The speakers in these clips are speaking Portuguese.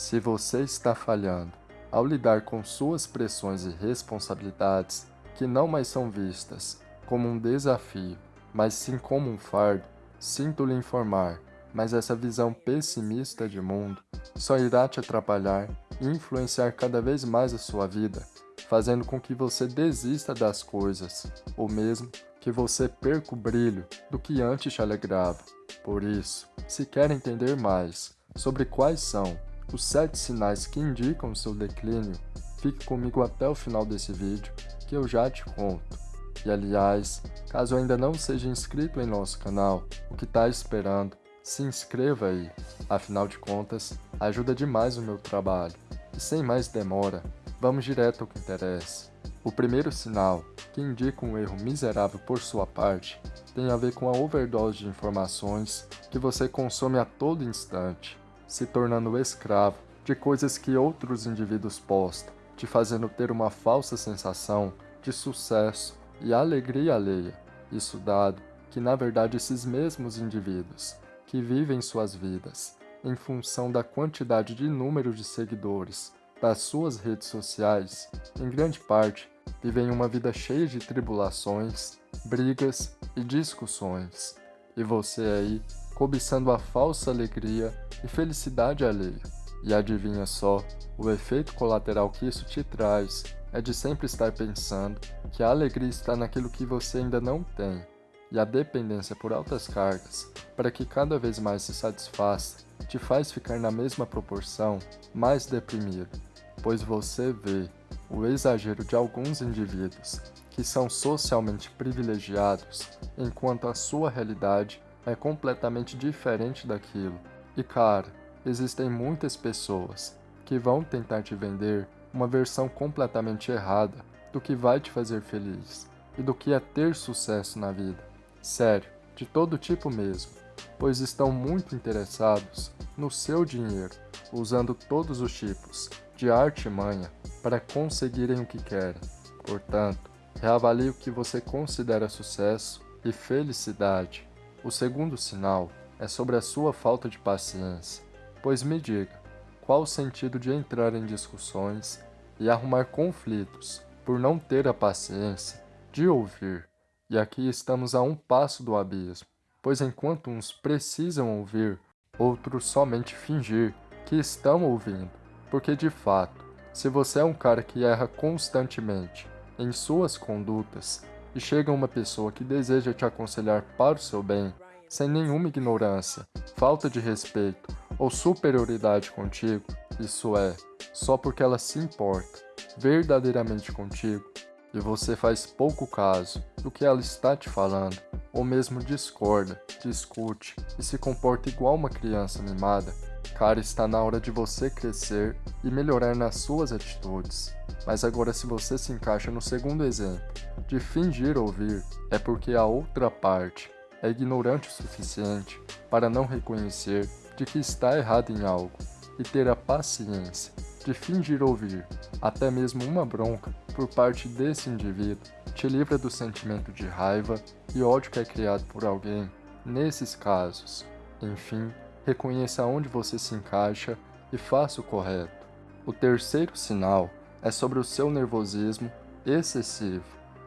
Se você está falhando ao lidar com suas pressões e responsabilidades que não mais são vistas como um desafio, mas sim como um fardo, sinto lhe informar, mas essa visão pessimista de mundo só irá te atrapalhar e influenciar cada vez mais a sua vida, fazendo com que você desista das coisas, ou mesmo que você perca o brilho do que antes te alegrava. Por isso, se quer entender mais sobre quais são os sete sinais que indicam seu declínio, fique comigo até o final desse vídeo que eu já te conto. E aliás, caso ainda não seja inscrito em nosso canal, o que está esperando? Se inscreva aí, afinal de contas, ajuda demais o meu trabalho. E sem mais demora, vamos direto ao que interessa. O primeiro sinal, que indica um erro miserável por sua parte, tem a ver com a overdose de informações que você consome a todo instante se tornando escravo de coisas que outros indivíduos postam, te fazendo ter uma falsa sensação de sucesso e alegria alheia. Isso dado que, na verdade, esses mesmos indivíduos que vivem suas vidas em função da quantidade de número de seguidores das suas redes sociais, em grande parte, vivem uma vida cheia de tribulações, brigas e discussões. E você aí cobiçando a falsa alegria e felicidade alheia. E adivinha só, o efeito colateral que isso te traz é de sempre estar pensando que a alegria está naquilo que você ainda não tem, e a dependência por altas cargas, para que cada vez mais se satisfaça, te faz ficar na mesma proporção mais deprimido, pois você vê o exagero de alguns indivíduos que são socialmente privilegiados, enquanto a sua realidade é completamente diferente daquilo. E cara, existem muitas pessoas que vão tentar te vender uma versão completamente errada do que vai te fazer feliz e do que é ter sucesso na vida. Sério, de todo tipo mesmo, pois estão muito interessados no seu dinheiro, usando todos os tipos de arte e manha para conseguirem o que querem. Portanto, reavalie o que você considera sucesso e felicidade o segundo sinal é sobre a sua falta de paciência, pois me diga, qual o sentido de entrar em discussões e arrumar conflitos por não ter a paciência de ouvir? E aqui estamos a um passo do abismo, pois enquanto uns precisam ouvir, outros somente fingir que estão ouvindo, porque de fato, se você é um cara que erra constantemente em suas condutas e chega uma pessoa que deseja te aconselhar para o seu bem, sem nenhuma ignorância, falta de respeito ou superioridade contigo, isso é, só porque ela se importa verdadeiramente contigo e você faz pouco caso do que ela está te falando, ou mesmo discorda, discute e se comporta igual uma criança mimada, cara, está na hora de você crescer e melhorar nas suas atitudes. Mas agora se você se encaixa no segundo exemplo, de fingir ouvir, é porque a outra parte é ignorante o suficiente para não reconhecer de que está errado em algo e ter a paciência de fingir ouvir, até mesmo uma bronca por parte desse indivíduo, te livra do sentimento de raiva e ódio que é criado por alguém nesses casos. Enfim, reconheça onde você se encaixa e faça o correto. O terceiro sinal é sobre o seu nervosismo excessivo.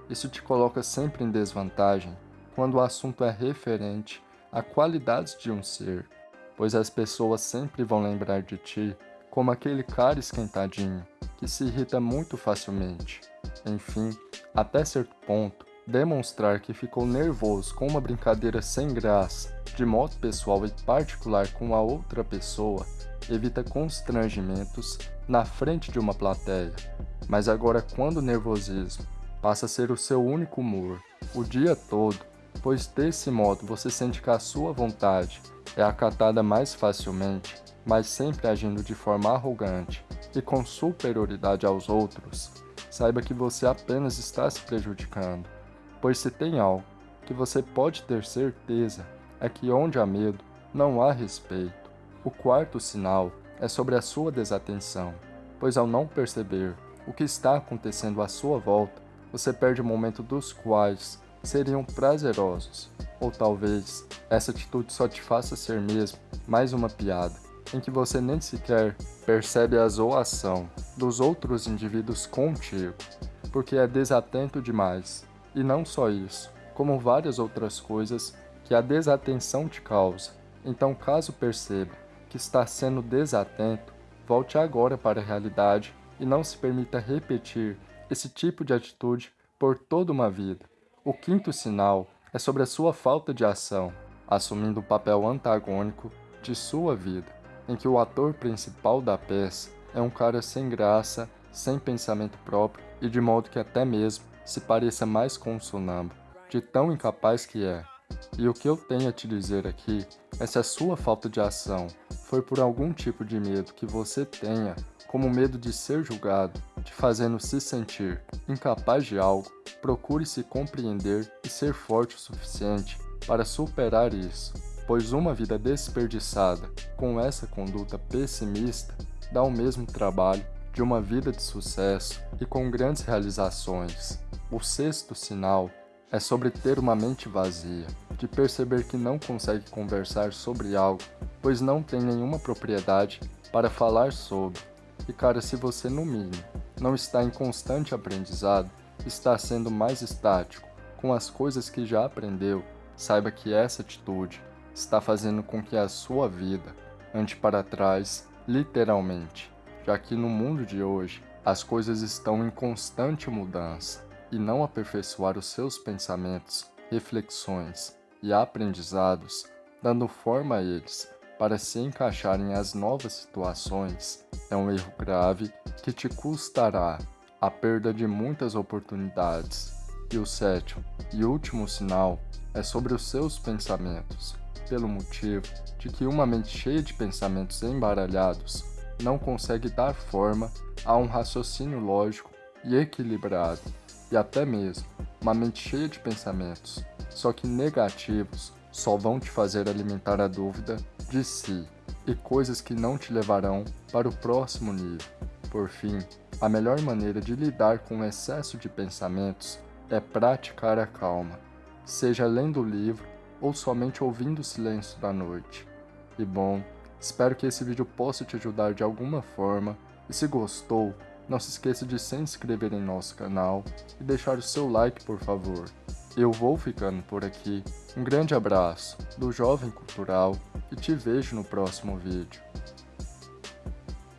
Isso te coloca sempre em desvantagem quando o assunto é referente a qualidades de um ser, pois as pessoas sempre vão lembrar de ti como aquele cara esquentadinho que se irrita muito facilmente. Enfim, até certo ponto, demonstrar que ficou nervoso com uma brincadeira sem graça, de modo pessoal e particular com a outra pessoa, evita constrangimentos na frente de uma plateia. Mas agora quando o nervosismo passa a ser o seu único humor, o dia todo, pois desse modo você sente que a sua vontade é acatada mais facilmente, mas sempre agindo de forma arrogante e com superioridade aos outros, saiba que você apenas está se prejudicando, pois se tem algo que você pode ter certeza é que onde há medo, não há respeito. O quarto sinal é sobre a sua desatenção, pois ao não perceber o que está acontecendo à sua volta, você perde o momento dos quais seriam prazerosos, ou talvez essa atitude só te faça ser mesmo mais uma piada, em que você nem sequer percebe a zoação dos outros indivíduos contigo, porque é desatento demais. E não só isso, como várias outras coisas que a desatenção te causa. Então, caso perceba que está sendo desatento, volte agora para a realidade e não se permita repetir esse tipo de atitude por toda uma vida. O quinto sinal é sobre a sua falta de ação, assumindo o papel antagônico de sua vida, em que o ator principal da peça é um cara sem graça, sem pensamento próprio e de modo que até mesmo se pareça mais com um sonâmbulo, de tão incapaz que é. E o que eu tenho a te dizer aqui é se a sua falta de ação foi por algum tipo de medo que você tenha, como medo de ser julgado, te fazendo se sentir incapaz de algo, procure se compreender e ser forte o suficiente para superar isso, pois uma vida desperdiçada com essa conduta pessimista dá o mesmo trabalho de uma vida de sucesso e com grandes realizações. O sexto sinal é sobre ter uma mente vazia, de perceber que não consegue conversar sobre algo, pois não tem nenhuma propriedade para falar sobre. E cara, se você no mínimo não está em constante aprendizado, está sendo mais estático com as coisas que já aprendeu, saiba que essa atitude está fazendo com que a sua vida ande para trás, literalmente, já que no mundo de hoje as coisas estão em constante mudança e não aperfeiçoar os seus pensamentos, reflexões e aprendizados, dando forma a eles para se encaixarem às novas situações, é um erro grave que te custará a perda de muitas oportunidades. E o sétimo e último sinal é sobre os seus pensamentos, pelo motivo de que uma mente cheia de pensamentos embaralhados não consegue dar forma a um raciocínio lógico e equilibrado e até mesmo uma mente cheia de pensamentos, só que negativos, só vão te fazer alimentar a dúvida de si e coisas que não te levarão para o próximo nível. Por fim, a melhor maneira de lidar com o excesso de pensamentos é praticar a calma, seja lendo o livro ou somente ouvindo o silêncio da noite. E bom, espero que esse vídeo possa te ajudar de alguma forma e se gostou, não se esqueça de se inscrever em nosso canal e deixar o seu like por favor. Eu vou ficando por aqui, um grande abraço do Jovem Cultural e te vejo no próximo vídeo.